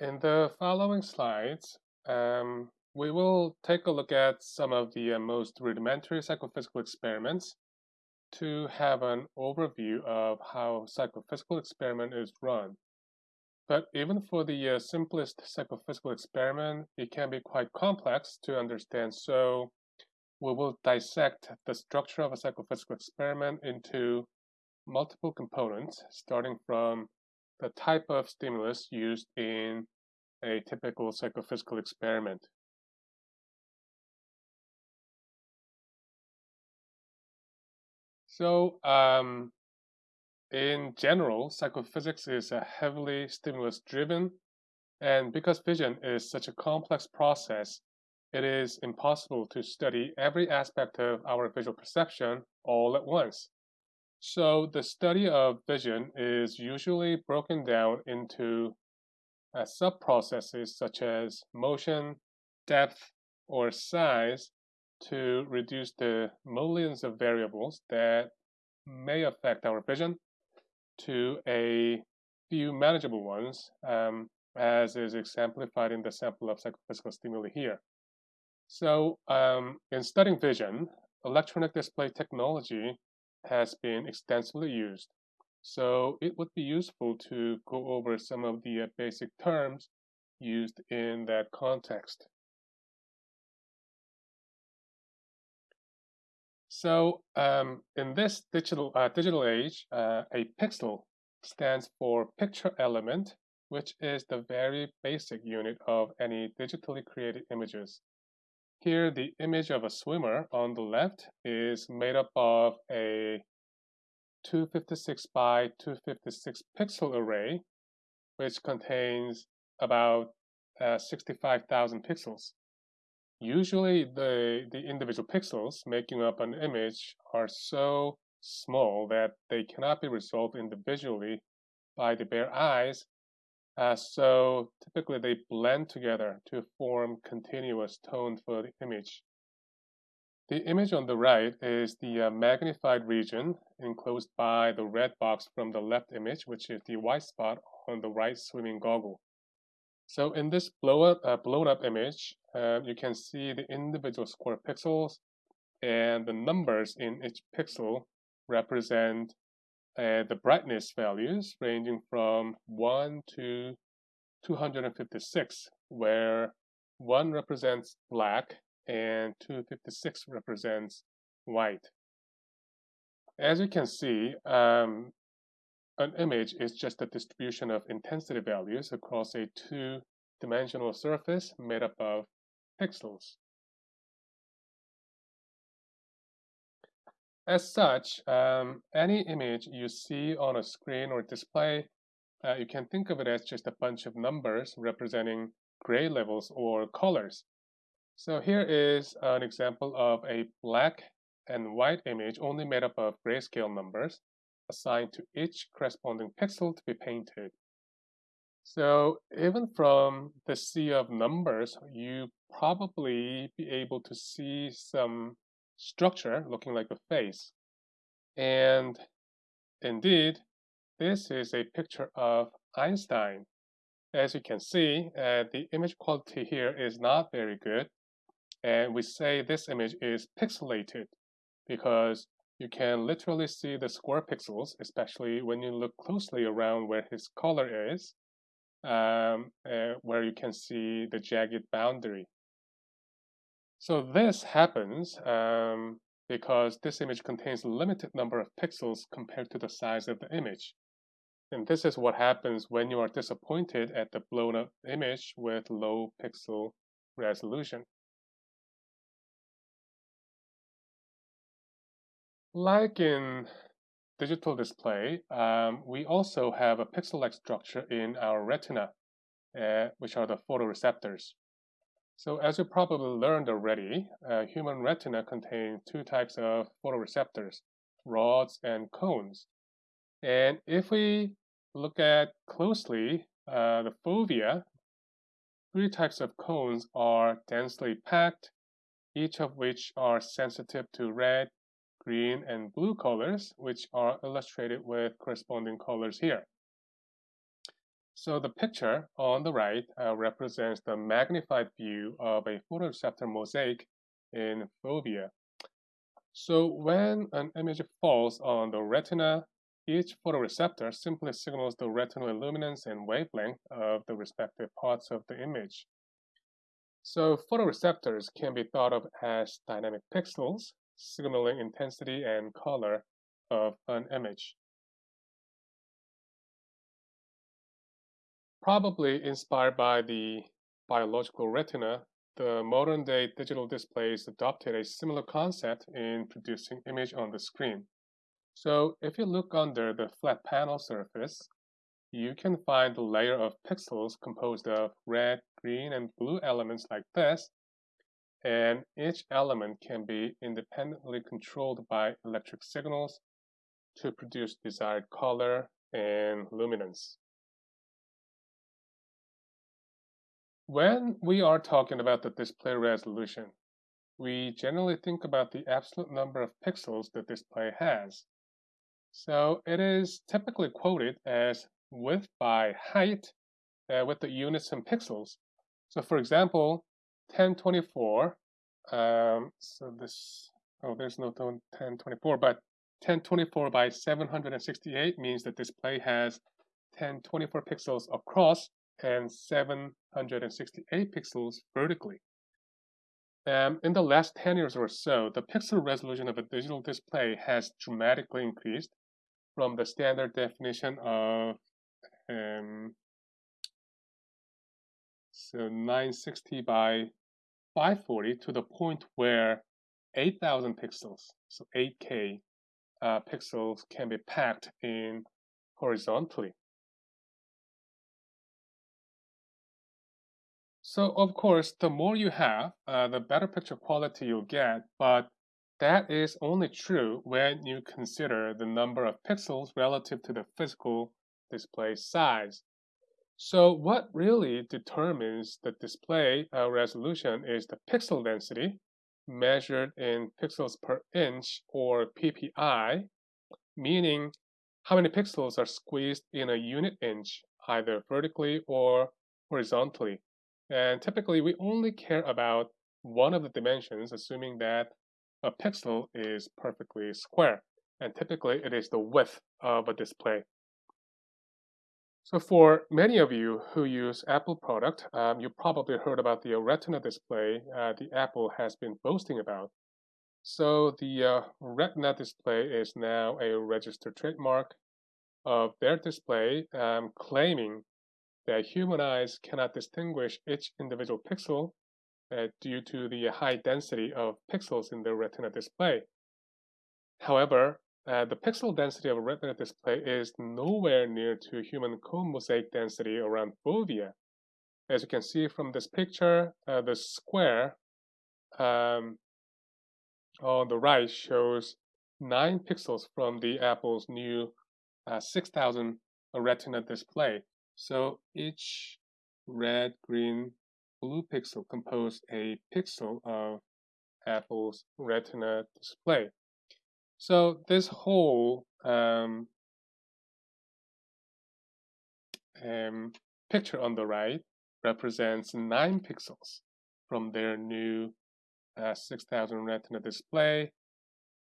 In the following slides, um, we will take a look at some of the uh, most rudimentary psychophysical experiments to have an overview of how psychophysical experiment is run. But even for the uh, simplest psychophysical experiment, it can be quite complex to understand. So we will dissect the structure of a psychophysical experiment into multiple components, starting from the type of stimulus used in a typical psychophysical experiment. So, um, in general, psychophysics is a heavily stimulus driven, and because vision is such a complex process, it is impossible to study every aspect of our visual perception all at once. So the study of vision is usually broken down into uh, sub-processes such as motion, depth, or size to reduce the millions of variables that may affect our vision to a few manageable ones, um, as is exemplified in the sample of psychophysical stimuli here. So um, in studying vision, electronic display technology has been extensively used. So it would be useful to go over some of the uh, basic terms used in that context. So um, in this digital, uh, digital age, uh, a pixel stands for picture element, which is the very basic unit of any digitally created images. Here, the image of a swimmer on the left is made up of a 256 by 256 pixel array, which contains about uh, 65,000 pixels. Usually, the, the individual pixels making up an image are so small that they cannot be resolved individually by the bare eyes uh, so typically they blend together to form continuous tone for the image. The image on the right is the uh, magnified region enclosed by the red box from the left image, which is the white spot on the right swimming goggle. So in this blow up, uh, blown up image, uh, you can see the individual square pixels and the numbers in each pixel represent uh, the brightness values ranging from 1 to 256, where 1 represents black and 256 represents white. As you can see, um, an image is just a distribution of intensity values across a two-dimensional surface made up of pixels. As such, um, any image you see on a screen or display, uh, you can think of it as just a bunch of numbers representing gray levels or colors. So here is an example of a black and white image only made up of grayscale numbers assigned to each corresponding pixel to be painted. So even from the sea of numbers, you probably be able to see some structure looking like a face. And indeed, this is a picture of Einstein. As you can see, uh, the image quality here is not very good. And we say this image is pixelated because you can literally see the square pixels, especially when you look closely around where his collar is, um, uh, where you can see the jagged boundary. So this happens um, because this image contains a limited number of pixels compared to the size of the image. And this is what happens when you are disappointed at the blown up image with low pixel resolution. Like in digital display, um, we also have a pixel-like structure in our retina, uh, which are the photoreceptors. So as you probably learned already, uh, human retina contains two types of photoreceptors, rods and cones. And if we look at closely uh, the fovea, three types of cones are densely packed, each of which are sensitive to red, green, and blue colors, which are illustrated with corresponding colors here. So the picture on the right uh, represents the magnified view of a photoreceptor mosaic in fovea. So when an image falls on the retina, each photoreceptor simply signals the retinal illuminance and wavelength of the respective parts of the image. So photoreceptors can be thought of as dynamic pixels, signaling intensity and color of an image. Probably inspired by the biological retina, the modern-day digital displays adopted a similar concept in producing image on the screen. So if you look under the flat panel surface, you can find a layer of pixels composed of red, green, and blue elements like this, and each element can be independently controlled by electric signals to produce desired color and luminance. When we are talking about the display resolution, we generally think about the absolute number of pixels the display has. So it is typically quoted as width by height uh, with the units in pixels. So for example, 1024, um, so this, oh, there's no 1024, but 1024 by 768 means the display has 1024 pixels across and 768 pixels vertically. Um, in the last 10 years or so, the pixel resolution of a digital display has dramatically increased from the standard definition of um, so 960 by 540 to the point where 8,000 pixels, so 8K uh, pixels can be packed in horizontally. So of course, the more you have, uh, the better picture quality you'll get, but that is only true when you consider the number of pixels relative to the physical display size. So what really determines the display uh, resolution is the pixel density, measured in pixels per inch or PPI, meaning how many pixels are squeezed in a unit inch, either vertically or horizontally. And typically, we only care about one of the dimensions, assuming that a pixel is perfectly square. And typically, it is the width of a display. So for many of you who use Apple product, um, you probably heard about the Retina display uh, the Apple has been boasting about. So the uh, Retina display is now a registered trademark of their display, um, claiming that human eyes cannot distinguish each individual pixel uh, due to the high density of pixels in the retina display. However, uh, the pixel density of a retina display is nowhere near to human cone mosaic density around fovea. As you can see from this picture, uh, the square um, on the right shows 9 pixels from the Apple's new uh, 6000 retina display. So each red, green, blue pixel compose a pixel of Apple's Retina display. So this whole um, um, picture on the right represents 9 pixels from their new uh, 6000 Retina display.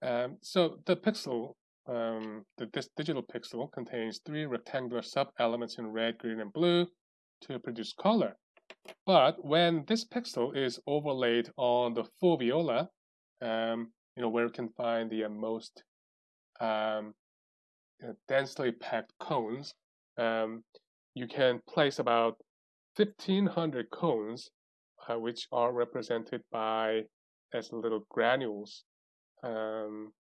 Um, so the pixel um, the, this digital pixel contains three rectangular sub-elements in red, green, and blue to produce color. But when this pixel is overlaid on the foveola, um, you know, where you can find the uh, most um, densely packed cones, um, you can place about 1500 cones, uh, which are represented by as little granules. Um, uh, uh,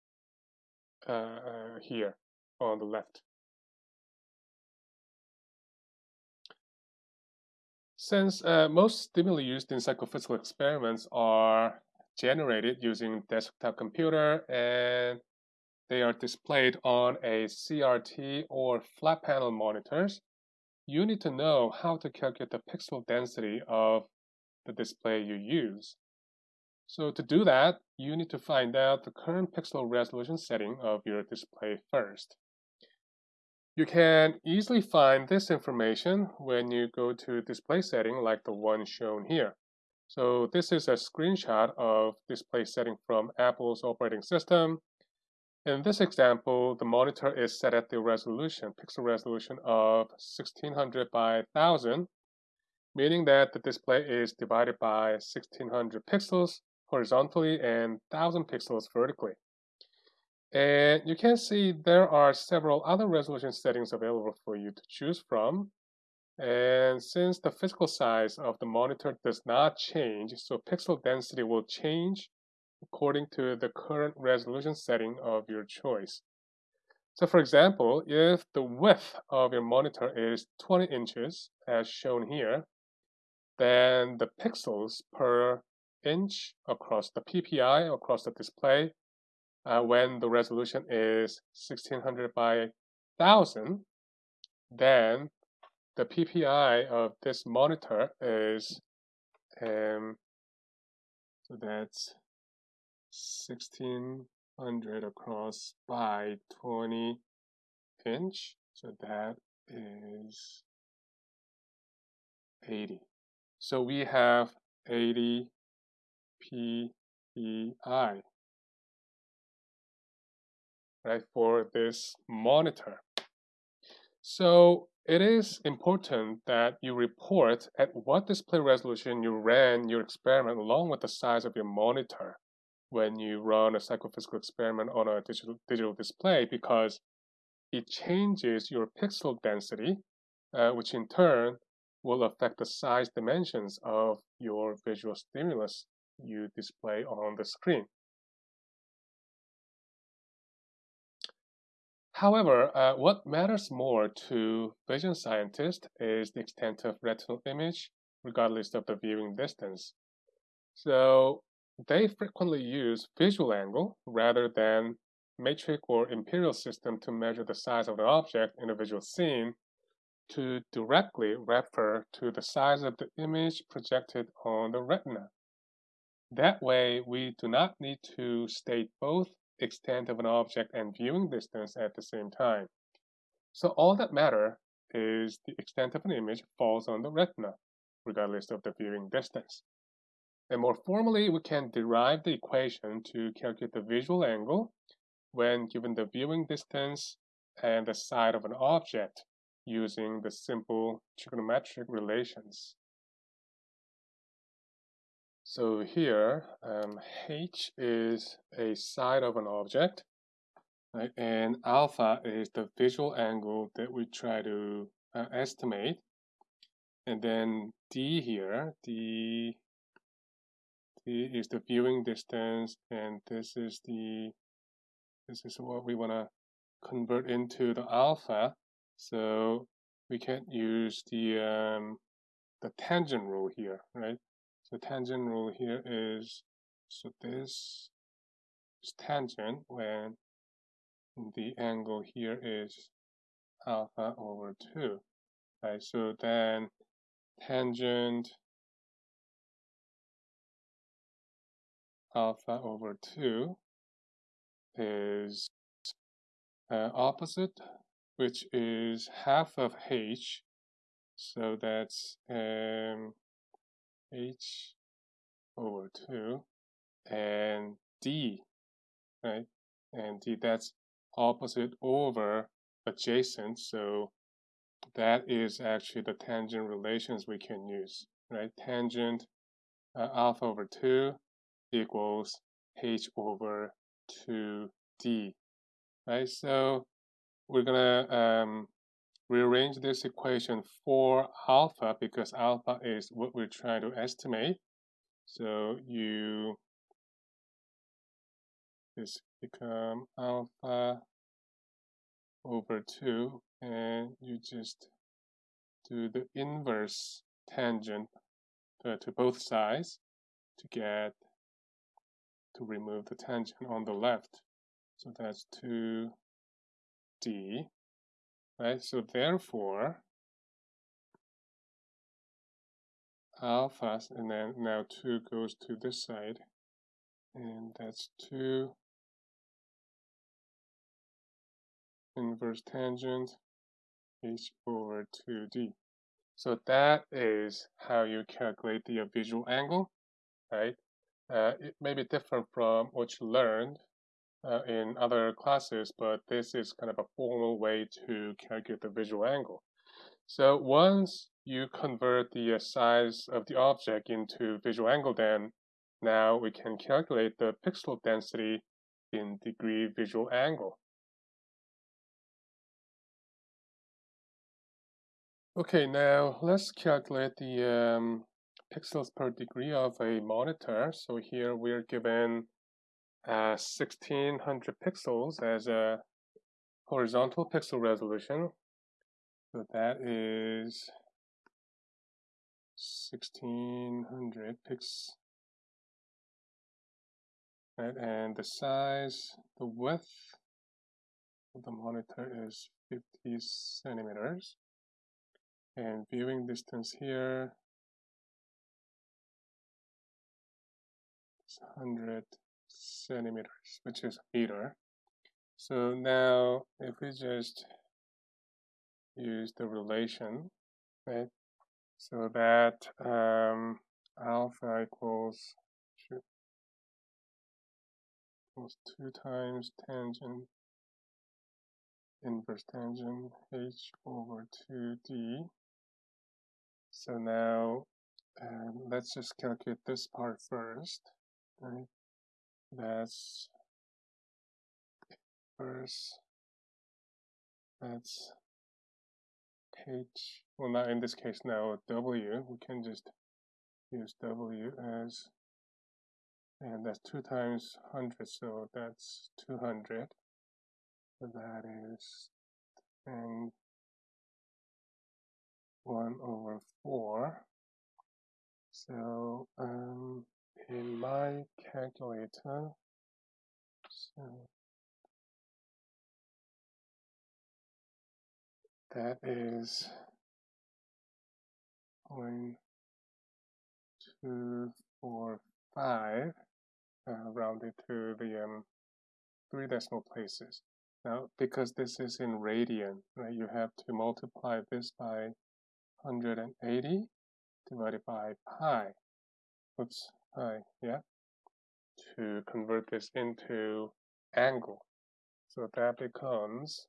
here on the left. Since uh, most stimuli used in psychophysical experiments are generated using desktop computer and they are displayed on a CRT or flat panel monitors, you need to know how to calculate the pixel density of the display you use. So to do that, you need to find out the current pixel resolution setting of your display first. You can easily find this information when you go to display setting like the one shown here. So this is a screenshot of display setting from Apple's operating system. In this example, the monitor is set at the resolution, pixel resolution of 1600 by 1000, meaning that the display is divided by 1600 pixels horizontally and 1000 pixels vertically. And you can see there are several other resolution settings available for you to choose from. And since the physical size of the monitor does not change, so pixel density will change according to the current resolution setting of your choice. So for example, if the width of your monitor is 20 inches, as shown here, then the pixels per inch across the PPI, across the display, uh, when the resolution is 1600 by 1000, then the PPI of this monitor is, um, so that's 1600 across by 20 inch, so that is 80. So we have 80 PPI right, for this monitor. So it is important that you report at what display resolution you ran your experiment along with the size of your monitor when you run a psychophysical experiment on a digital, digital display because it changes your pixel density, uh, which in turn will affect the size dimensions of your visual stimulus you display on the screen. However, uh, what matters more to vision scientists is the extent of retinal image, regardless of the viewing distance. So they frequently use visual angle rather than metric or imperial system to measure the size of the object in a visual scene to directly refer to the size of the image projected on the retina. That way, we do not need to state both extent of an object and viewing distance at the same time. So all that matter is the extent of an image falls on the retina, regardless of the viewing distance. And more formally, we can derive the equation to calculate the visual angle when given the viewing distance and the side of an object using the simple trigonometric relations. So here, um, h is a side of an object, right? and alpha is the visual angle that we try to uh, estimate. And then d here, d, d is the viewing distance, and this is the this is what we want to convert into the alpha. So we can use the um, the tangent rule here, right? The tangent rule here is so this is tangent when the angle here is alpha over 2 right? So then tangent alpha over 2 is uh, opposite which is half of h. So that's um, h over 2 and d, right? And d, that's opposite over adjacent. So that is actually the tangent relations we can use, right? Tangent uh, alpha over 2 equals h over 2d, right? So we're going to um, rearrange this equation for alpha because alpha is what we're trying to estimate. So you this become alpha over 2 and you just do the inverse tangent uh, to both sides to get to remove the tangent on the left. So that's 2d right? So therefore, alpha, and then now 2 goes to this side, and that's 2 inverse tangent h over 2d. So that is how you calculate the visual angle, right? Uh, it may be different from what you learned uh, in other classes, but this is kind of a formal way to calculate the visual angle. So once you convert the uh, size of the object into visual angle, then now we can calculate the pixel density in degree visual angle. Okay, now let's calculate the um, pixels per degree of a monitor. So here we're given uh, 1600 pixels as a horizontal pixel resolution. So that is 1600 pixels. Right, and the size, the width of the monitor is 50 centimeters and viewing distance here is 100 centimeters, which is meter. So now if we just use the relation, right? So that um, alpha equals equals two times tangent inverse tangent h over 2d so now um, let's just calculate this part first. Right? That's first. That's H. Well, not in this case now. W. We can just use W as, and that's two times hundred, so that's two hundred. So that is and 1 over 4. So um, in my calculator, so that is point two four five uh, rounded to the um, three decimal places. Now, because this is in radian, right, you have to multiply this by 180 divided by pi. Oops, pi, yeah, to convert this into angle. So that becomes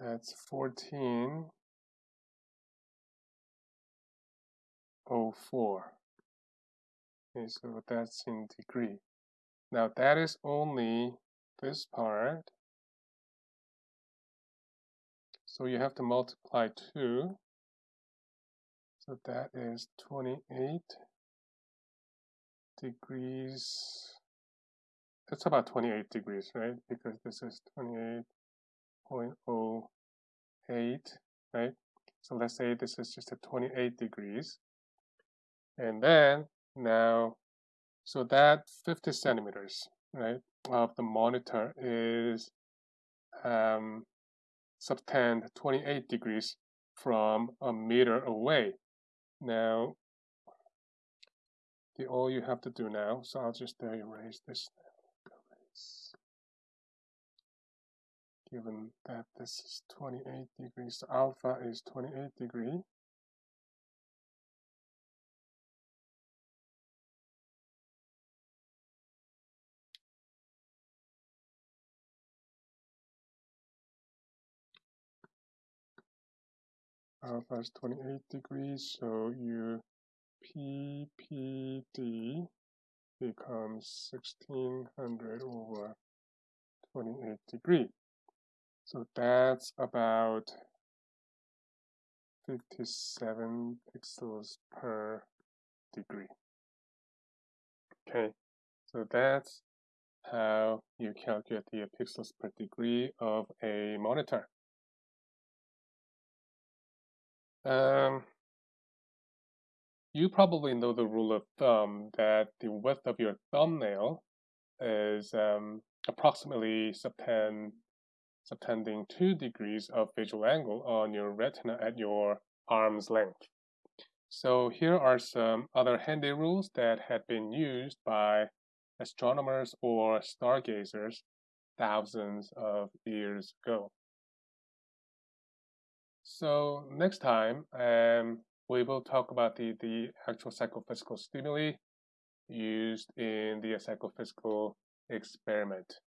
that's 1404. Okay, so that's in degree. Now that is only this part. So you have to multiply 2. So that is 28 degrees. It's about 28 degrees, right? Because this is 28.08, right? So let's say this is just a 28 degrees. And then now so that 50 centimeters, right, of the monitor is um, subtend 28 degrees from a meter away. Now, the all you have to do now, so I'll just erase this Given that this is 28 degrees, alpha is 28 degree. Alpha is 28 degrees, so your PPD becomes 1600 over 28 degree. So that's about 57 pixels per degree. Okay, so that's how you calculate the pixels per degree of a monitor. Um, you probably know the rule of thumb that the width of your thumbnail is um, approximately subtend, subtending 2 degrees of visual angle on your retina at your arm's length. So here are some other handy rules that had been used by astronomers or stargazers thousands of years ago. So next time, um, we will talk about the, the actual psychophysical stimuli used in the psychophysical experiment.